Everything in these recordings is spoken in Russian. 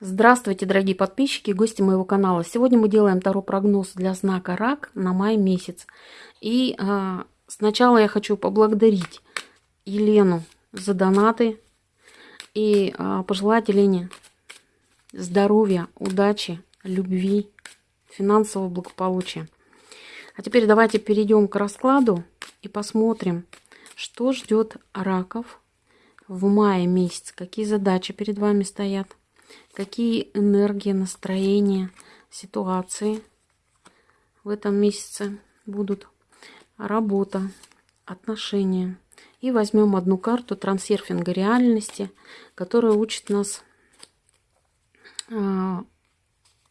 Здравствуйте, дорогие подписчики и гости моего канала. Сегодня мы делаем второй прогноз для знака Рак на май месяц. И э, сначала я хочу поблагодарить Елену за донаты и э, пожелать Елене здоровья, удачи, любви, финансового благополучия. А теперь давайте перейдем к раскладу и посмотрим, что ждет раков в мае месяц, какие задачи перед вами стоят какие энергии, настроения, ситуации в этом месяце будут. Работа, отношения. И возьмем одну карту трансерфинга реальности, которая учит нас, а,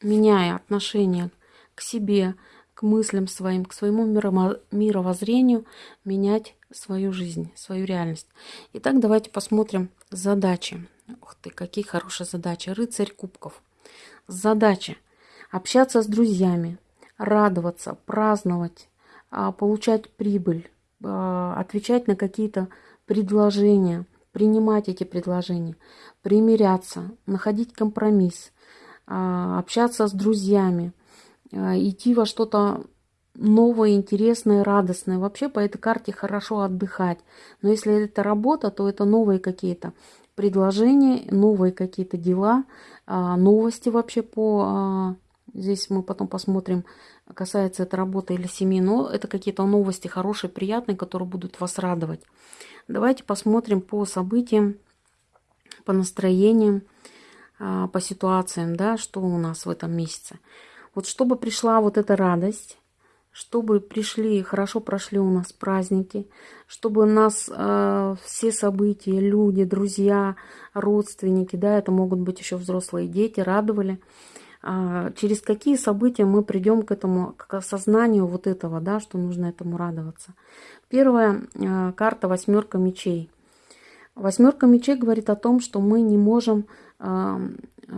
меняя отношение к себе, к мыслям своим, к своему мировоззрению, менять свою жизнь, свою реальность. Итак, давайте посмотрим задачи Ух ты, какие хорошие задачи. Рыцарь кубков. Задача. Общаться с друзьями, радоваться, праздновать, а, получать прибыль, а, отвечать на какие-то предложения, принимать эти предложения, примиряться, находить компромисс, а, общаться с друзьями, идти во что-то новое, интересное, радостное. Вообще по этой карте хорошо отдыхать. Но если это работа, то это новые какие-то предложения, новые какие-то дела, а, новости вообще по... А, здесь мы потом посмотрим, касается это работы или семьи, но это какие-то новости хорошие, приятные, которые будут вас радовать. Давайте посмотрим по событиям, по настроениям, а, по ситуациям, да, что у нас в этом месяце. Вот чтобы пришла вот эта радость, чтобы пришли, хорошо прошли у нас праздники, чтобы нас э, все события, люди, друзья, родственники, да, это могут быть еще взрослые дети, радовали. А, через какие события мы придем к этому, к осознанию вот этого, да, что нужно этому радоваться. Первая э, карта восьмерка мечей. Восьмерка мечей говорит о том, что мы не можем э,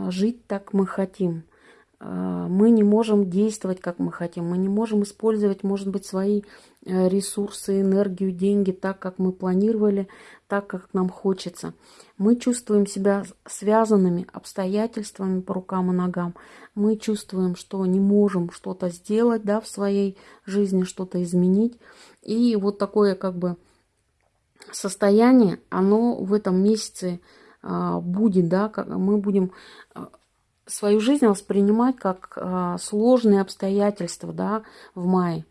жить так, мы хотим – мы не можем действовать, как мы хотим. Мы не можем использовать, может быть, свои э, ресурсы, энергию, деньги так, как мы планировали, так, как нам хочется. Мы чувствуем себя связанными обстоятельствами по рукам и ногам. Мы чувствуем, что не можем что-то сделать да, в своей жизни, что-то изменить. И вот такое как бы состояние, оно в этом месяце а, будет, да, мы будем а, свою жизнь воспринимать как а, сложные обстоятельства да, в мае.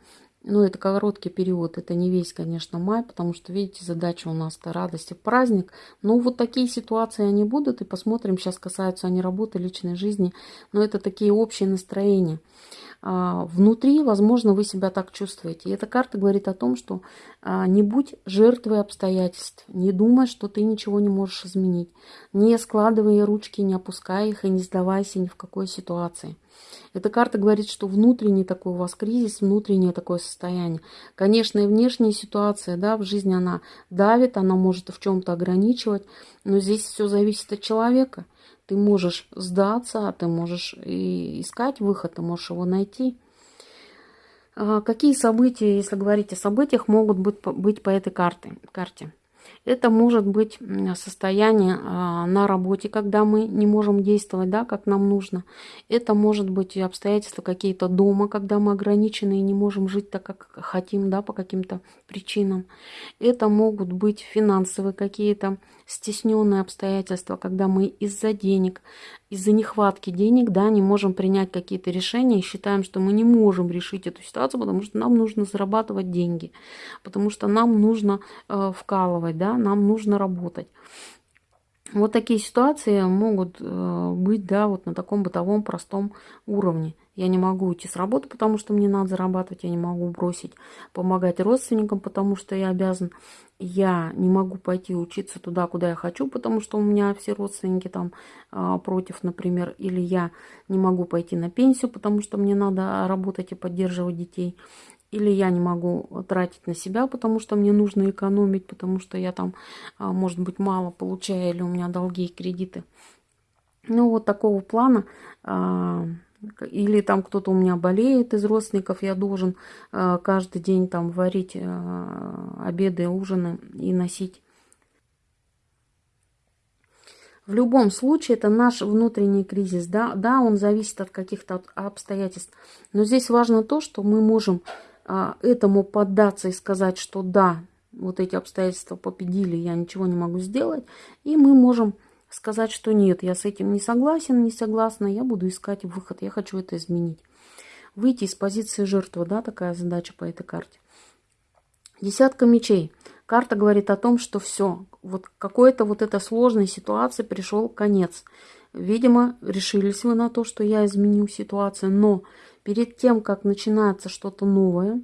Ну, это короткий период, это не весь, конечно, май, потому что, видите, задача у нас-то радости, праздник. Но вот такие ситуации они будут, и посмотрим, сейчас касаются они работы, личной жизни, но это такие общие настроения. А, внутри, возможно, вы себя так чувствуете. И эта карта говорит о том, что а, не будь жертвой обстоятельств, не думай, что ты ничего не можешь изменить. Не складывай ручки, не опускай их и не сдавайся ни в какой ситуации. Эта карта говорит, что внутренний такой у вас кризис, внутреннее такое состояние. Конечно, и внешняя ситуация да, в жизни, она давит, она может в чем-то ограничивать, но здесь все зависит от человека – ты можешь сдаться, а ты можешь и искать выход, ты можешь его найти. А какие события, если говорить о событиях, могут быть, по этой карте? карте? Это может быть состояние а, на работе, когда мы не можем действовать, да, как нам нужно. Это может быть обстоятельства какие-то дома, когда мы ограничены и не можем жить так, как хотим, да, по каким-то причинам. Это могут быть финансовые какие-то стесненные обстоятельства, когда мы из-за денег, из-за нехватки денег, да, не можем принять какие-то решения и считаем, что мы не можем решить эту ситуацию, потому что нам нужно зарабатывать деньги, потому что нам нужно э, вкалывать, да, нам нужно работать. Вот такие ситуации могут э, быть, да, вот на таком бытовом простом уровне. Я не могу уйти с работы, потому что мне надо зарабатывать. Я не могу бросить помогать родственникам, потому что я обязан. Я не могу пойти учиться туда, куда я хочу, потому что у меня все родственники там а, против, например. Или я не могу пойти на пенсию, потому что мне надо работать и поддерживать детей. Или я не могу тратить на себя, потому что мне нужно экономить, потому что я там, а, может быть, мало получаю, или у меня долги и кредиты. Ну, вот такого плана а, или там кто-то у меня болеет из родственников, я должен э, каждый день там варить обеды, ужины и носить. В любом случае, это наш внутренний кризис, да, да, он зависит от каких-то обстоятельств. Но здесь важно то, что мы можем а, этому поддаться и сказать, что да, вот эти обстоятельства победили, я ничего не могу сделать. И мы можем сказать, что нет, я с этим не согласен, не согласна, я буду искать выход, я хочу это изменить. Выйти из позиции жертвы, да, такая задача по этой карте. Десятка мечей. Карта говорит о том, что все, вот какой-то вот этой сложной ситуации пришел конец. Видимо, решились вы на то, что я изменю ситуацию, но перед тем, как начинается что-то новое,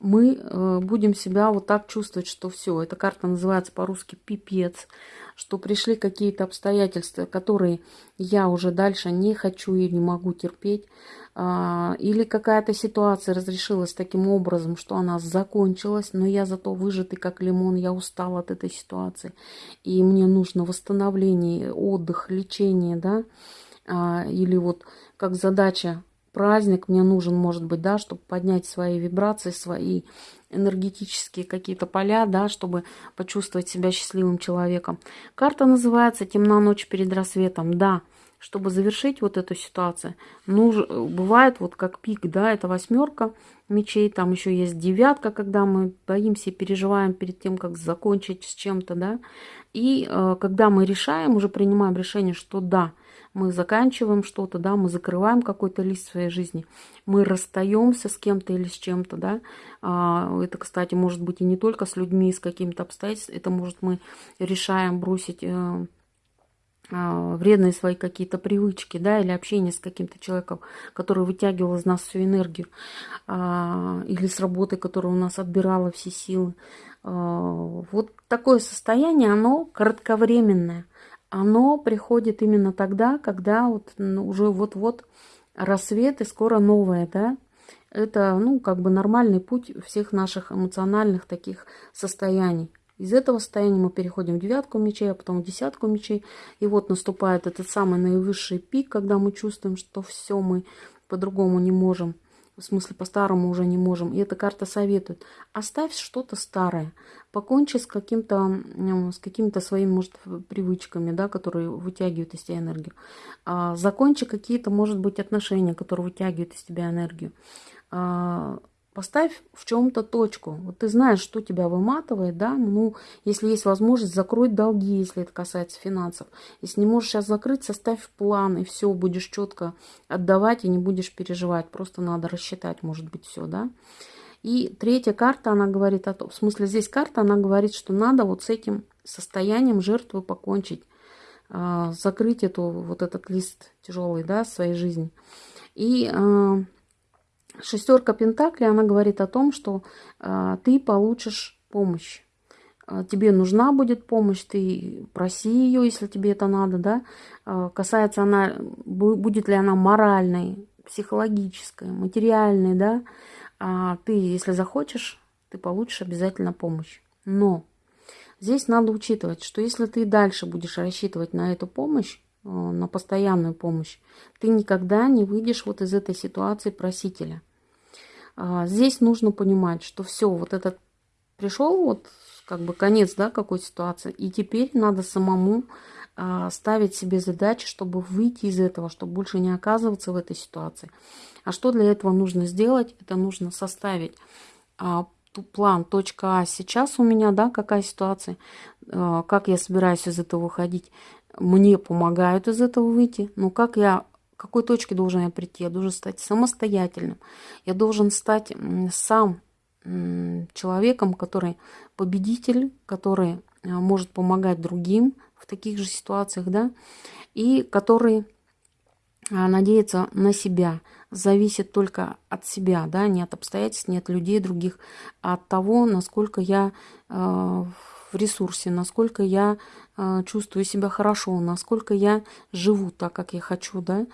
мы э, будем себя вот так чувствовать, что все, эта карта называется по-русски пипец, что пришли какие-то обстоятельства, которые я уже дальше не хочу и не могу терпеть, а, или какая-то ситуация разрешилась таким образом, что она закончилась, но я зато выжатый как лимон, я устал от этой ситуации, и мне нужно восстановление, отдых, лечение, да, а, или вот как задача праздник мне нужен, может быть, да, чтобы поднять свои вибрации, свои энергетические какие-то поля, да, чтобы почувствовать себя счастливым человеком. Карта называется «Темна ночь перед рассветом». Да, чтобы завершить вот эту ситуацию, ну, бывает вот как пик, да, это восьмерка мечей, там еще есть девятка, когда мы боимся и переживаем перед тем, как закончить с чем-то, да, и э, когда мы решаем, уже принимаем решение, что да, мы заканчиваем что-то, да, мы закрываем какой-то лист своей жизни, мы расстаемся с кем-то или с чем-то, да. А, это, кстати, может быть и не только с людьми, с какими-то обстоятельствами, это может мы решаем бросить э, а, вредные свои какие-то привычки, да, или общение с каким-то человеком, который вытягивал из нас всю энергию, а, или с работой, которая у нас отбирала все силы. Вот такое состояние, оно кратковременное оно приходит именно тогда, когда вот ну, уже вот-вот рассвет и скоро новое, да. Это, ну, как бы нормальный путь всех наших эмоциональных таких состояний. Из этого состояния мы переходим в девятку мечей, а потом в десятку мечей. И вот наступает этот самый наивысший пик, когда мы чувствуем, что все мы по-другому не можем в смысле по-старому уже не можем. И эта карта советует, оставь что-то старое, покончи с каким-то с какими-то своими, может, привычками, да, которые вытягивают из тебя энергию. А, закончи какие-то, может быть, отношения, которые вытягивают из тебя энергию. Поставь в чем-то точку. Вот ты знаешь, что тебя выматывает, да, ну, если есть возможность, закрой долги, если это касается финансов. Если не можешь сейчас закрыть, составь план, и все, будешь четко отдавать и не будешь переживать. Просто надо рассчитать, может быть, все, да. И третья карта, она говорит о том, в смысле здесь карта, она говорит, что надо вот с этим состоянием жертвы покончить, а, закрыть эту, вот этот лист тяжелый, да, своей жизни. И а, Шестерка Пентаклей, она говорит о том, что э, ты получишь помощь. Э, тебе нужна будет помощь, ты проси ее, если тебе это надо, да. Э, касается она, будет ли она моральной, психологической, материальной, да. А ты, если захочешь, ты получишь обязательно помощь. Но здесь надо учитывать, что если ты дальше будешь рассчитывать на эту помощь, на постоянную помощь, ты никогда не выйдешь вот из этой ситуации просителя. А, здесь нужно понимать, что все, вот этот пришел вот как бы конец, да, какой ситуации, и теперь надо самому а, ставить себе задачи, чтобы выйти из этого, чтобы больше не оказываться в этой ситуации. А что для этого нужно сделать? Это нужно составить а, план точка А сейчас у меня, да, какая ситуация, как я собираюсь из этого выходить, мне помогают из этого выйти, но как я, к какой точке должен я прийти? Я должен стать самостоятельным. Я должен стать сам человеком, который победитель, который а, может помогать другим в таких же ситуациях, да, и который а, надеется на себя, зависит только от себя, да, не от обстоятельств, не от людей других, а от того, насколько я э, в ресурсе, насколько я э, чувствую себя хорошо, насколько я живу так, как я хочу, да.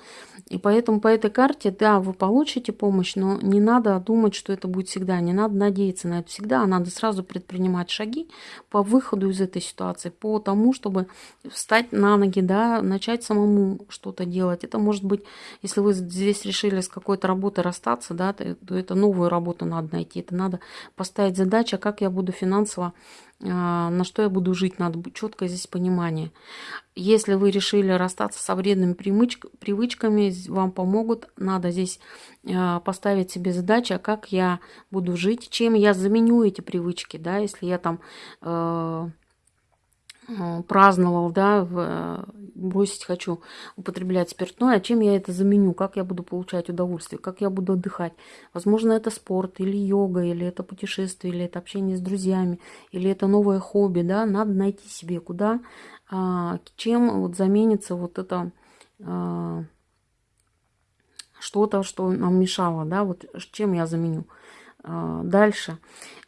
И поэтому по этой карте, да, вы получите помощь, но не надо думать, что это будет всегда, не надо надеяться на это всегда, а надо сразу предпринимать шаги по выходу из этой ситуации, по тому, чтобы встать на ноги, да, начать самому что-то делать. Это может быть, если вы здесь решили с какой-то работой расстаться, да, то это новую работу надо найти, это надо поставить задачу, как я буду финансово а, на что я буду жить, надо четко здесь понимание. Если вы решили расстаться со вредными привычками, вам помогут. Надо здесь э, поставить себе задачу, а как я буду жить, чем я заменю эти привычки, да, если я там праздновал, да, в, э, бросить хочу употреблять спиртное, а чем я это заменю, как я буду получать удовольствие, как я буду отдыхать. Возможно, это спорт, или йога, или это путешествие, или это общение с друзьями, или это новое хобби, да, надо найти себе, куда, а, чем вот заменится вот это а, что-то, что нам мешало, да, вот чем я заменю. А, дальше.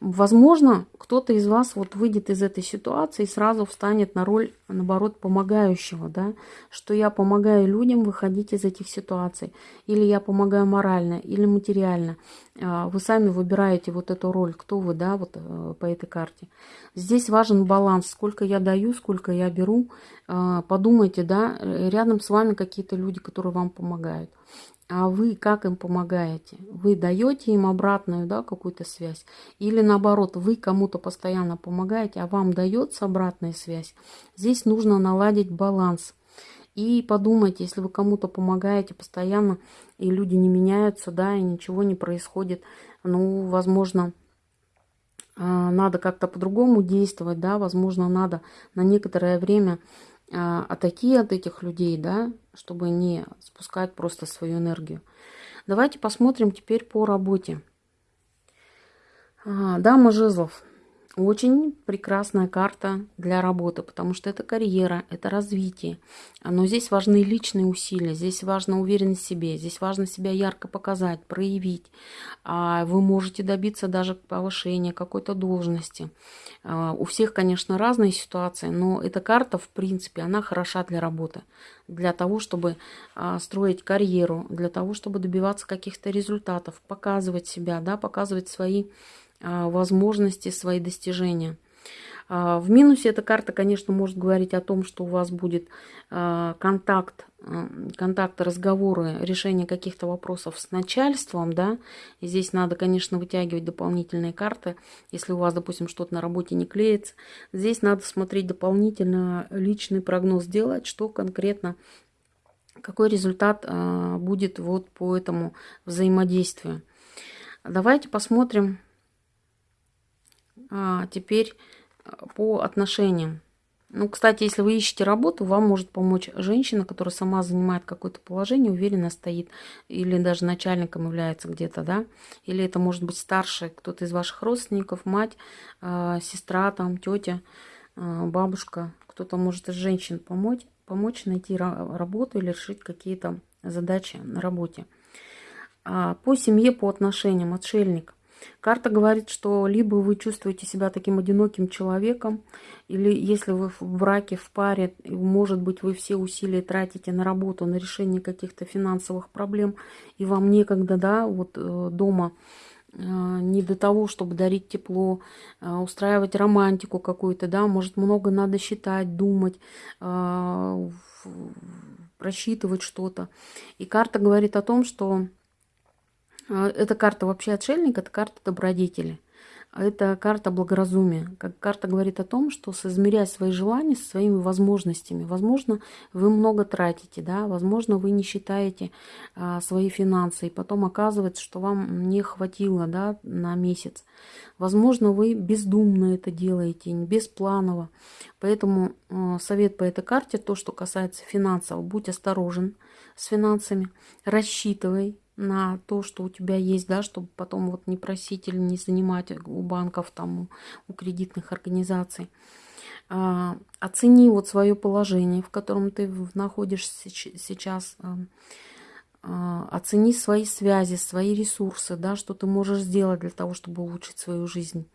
Возможно, кто-то из вас вот выйдет из этой ситуации и сразу встанет на роль, наоборот, помогающего, да, что я помогаю людям выходить из этих ситуаций, или я помогаю морально, или материально. А, вы сами выбираете вот эту роль, кто вы, да, вот э, по этой карте. Здесь важен баланс, сколько я даю, сколько я беру. А, подумайте, да, рядом с вами какие-то люди, которые вам помогают а вы как им помогаете? Вы даете им обратную, да, какую-то связь? Или наоборот, вы кому-то постоянно помогаете, а вам дается обратная связь? Здесь нужно наладить баланс. И подумайте, если вы кому-то помогаете постоянно, и люди не меняются, да, и ничего не происходит, ну, возможно, а, надо как-то по-другому действовать, да, возможно, надо на некоторое время а, атаки от этих людей, да, чтобы не спускать просто свою энергию. Давайте посмотрим теперь по работе. А, дама жезлов. Очень прекрасная карта для работы, потому что это карьера, это развитие. Но здесь важны личные усилия, здесь важна уверенность в себе, здесь важно себя ярко показать, проявить. А вы можете добиться даже повышения какой-то должности. А, у всех, конечно, разные ситуации, но эта карта, в принципе, она хороша для работы. Для того, чтобы а, строить карьеру, для того, чтобы добиваться каких-то результатов, показывать себя, да, показывать свои возможности, свои достижения. А, в минусе эта карта, конечно, может говорить о том, что у вас будет а, контакт, контакты, разговоры, решение каких-то вопросов с начальством, да, и здесь надо, конечно, вытягивать дополнительные карты, если у вас, допустим, что-то на работе не клеится. Здесь надо смотреть дополнительно личный прогноз делать, что конкретно, какой результат будет вот по этому взаимодействию. Давайте посмотрим а, теперь а, по отношениям. Ну, кстати, если вы ищете работу, вам может помочь женщина, которая сама занимает какое-то положение, уверенно стоит, или даже начальником является где-то, да, или это может быть старший, кто-то из ваших родственников, мать, э, сестра, там, тетя, бабушка, кто-то может из женщин помочь, помочь найти работу или решить какие-то задачи на работе. А по семье, по отношениям, отшельник – Карта говорит, что либо вы чувствуете себя таким одиноким человеком, или если вы в браке, в паре, может быть, вы все усилия тратите на работу, на решение каких-то финансовых проблем, и вам некогда, да, вот э, дома э, не до того, чтобы дарить тепло, э, устраивать романтику какую-то, да, может, много надо считать, думать, просчитывать что-то. И карта говорит о том, что эта карта вообще отшельник, это карта добродетели. А это карта благоразумия. Как карта говорит о том, что соизмеряя свои желания со своими возможностями, возможно, вы много тратите, да, возможно, вы не считаете а, свои финансы, и потом оказывается, что вам не хватило да, на месяц. Возможно, вы бездумно это делаете, беспланово. Поэтому э, совет по этой карте, то, что касается финансов, будь осторожен с финансами, рассчитывай, на то, что у тебя есть, да, чтобы потом вот не просить или не занимать у банков, там, у кредитных организаций. А, оцени вот свое положение, в котором ты находишься сейчас. А, а, оцени свои связи, свои ресурсы, да, что ты можешь сделать для того, чтобы улучшить свою жизнь.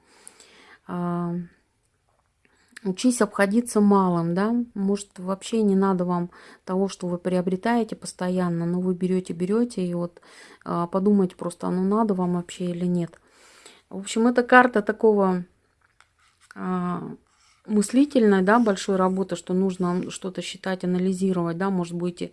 Учись обходиться малым, да, может вообще не надо вам того, что вы приобретаете постоянно, но вы берете, берете и вот а, подумайте просто, оно надо вам вообще или нет. В общем, это карта такого а, мыслительной, да, большой работы, что нужно что-то считать, анализировать, да, может будете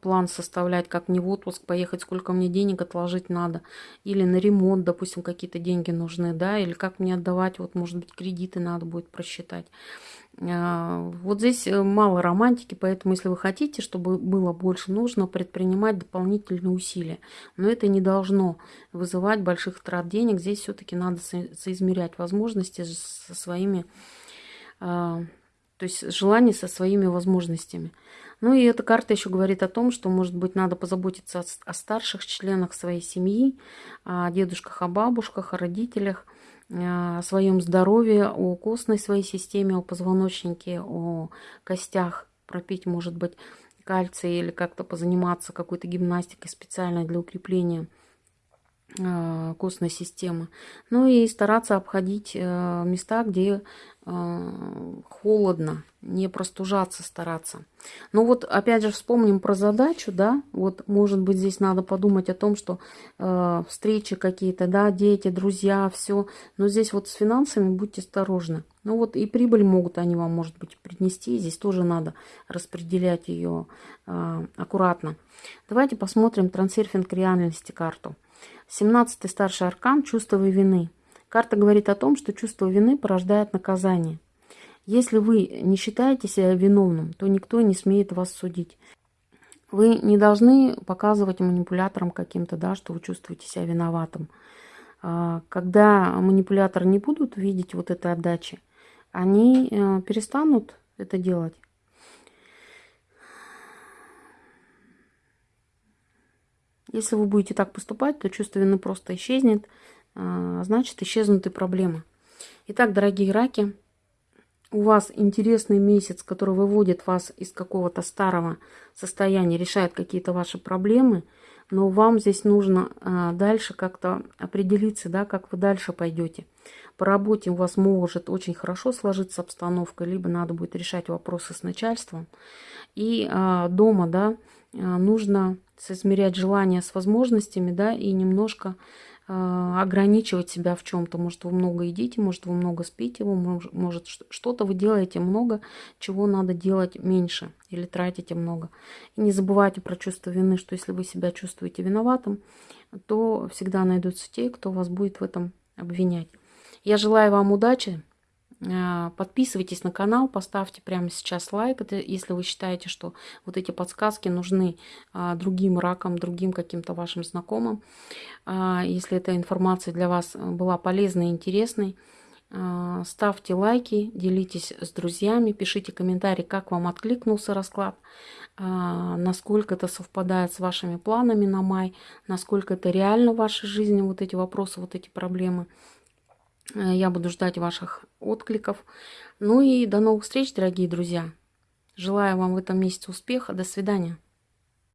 план составлять, как мне в отпуск поехать, сколько мне денег отложить надо, или на ремонт, допустим, какие-то деньги нужны, да, или как мне отдавать, вот, может быть, кредиты надо будет просчитать. А, вот здесь э, мало романтики, поэтому если вы хотите, чтобы было больше, нужно предпринимать дополнительные усилия. Но это не должно вызывать больших трат денег. Здесь все-таки надо соизмерять возможности со своими, то есть желания со своими возможностями. Ну и эта карта еще говорит о том, что, может быть, надо позаботиться о старших членах своей семьи, о дедушках, о бабушках, о родителях – о своем здоровье, о костной своей системе, о позвоночнике, о костях, пропить, может быть, кальций или как-то позаниматься какой-то гимнастикой специальной для укрепления а, костной системы. Ну и стараться обходить э, места, где холодно, не простужаться стараться. Но вот опять же вспомним про задачу, да, вот может быть здесь надо подумать о том, что э, встречи какие-то, да, дети, друзья, все, но здесь вот с финансами будьте осторожны. Ну вот и прибыль могут они вам, может быть, принести, здесь тоже надо распределять ее э, аккуратно. Давайте посмотрим трансерфинг реальности карту. 17 старший аркан – чувство вины. Карта говорит о том, что чувство вины порождает наказание. Если вы не считаете себя виновным, то никто не смеет вас судить. Вы не должны показывать манипуляторам каким-то, да, что вы чувствуете себя виноватым. А, когда манипуляторы не будут видеть вот этой отдачи, они э, перестанут это делать. Если вы будете так поступать, то чувство вины просто исчезнет, значит исчезнут и проблемы. Итак, дорогие раки, у вас интересный месяц, который выводит вас из какого-то старого состояния, решает какие-то ваши проблемы, но вам здесь нужно а, дальше как-то определиться, да, как вы дальше пойдете. По работе у вас может очень хорошо сложиться обстановка, либо надо будет решать вопросы с начальством. И а, дома, да, нужно соизмерять желания с возможностями, да, и немножко ограничивать себя в чем-то. Может, вы много едите, может, вы много спите, может, что-то вы делаете много, чего надо делать меньше или тратите много. И не забывайте про чувство вины, что если вы себя чувствуете виноватым, то всегда найдутся те, кто вас будет в этом обвинять. Я желаю вам удачи, а, подписывайтесь на канал, поставьте прямо сейчас лайк, если вы считаете, что вот эти подсказки нужны а, другим ракам, другим каким-то вашим знакомым. А, если эта информация для вас была полезной и интересной, ставьте лайки, делитесь с друзьями, пишите комментарии, как вам откликнулся расклад, насколько это совпадает с вашими планами на май, насколько это реально в вашей жизни, вот эти вопросы, вот эти проблемы. Э, я буду ждать ваших откликов. Ну и до новых встреч, дорогие друзья. Желаю вам в этом месяце успеха. До свидания.